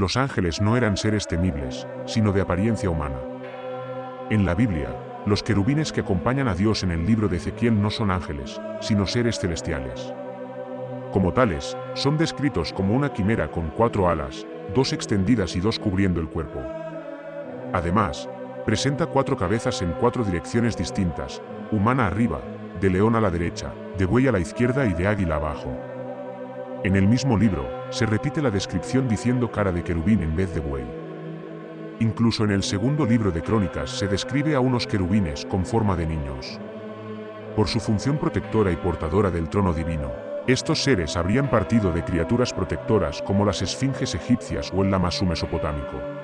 Los ángeles no eran seres temibles, sino de apariencia humana. En la Biblia, los querubines que acompañan a Dios en el libro de Ezequiel no son ángeles, sino seres celestiales. Como tales, son descritos como una quimera con cuatro alas, dos extendidas y dos cubriendo el cuerpo. Además, presenta cuatro cabezas en cuatro direcciones distintas, humana arriba, de león a la derecha, de buey a la izquierda y de águila abajo. En el mismo libro, se repite la descripción diciendo cara de querubín en vez de buey. Incluso en el segundo libro de Crónicas se describe a unos querubines con forma de niños. Por su función protectora y portadora del trono divino, estos seres habrían partido de criaturas protectoras como las esfinges egipcias o el Lamasu mesopotámico.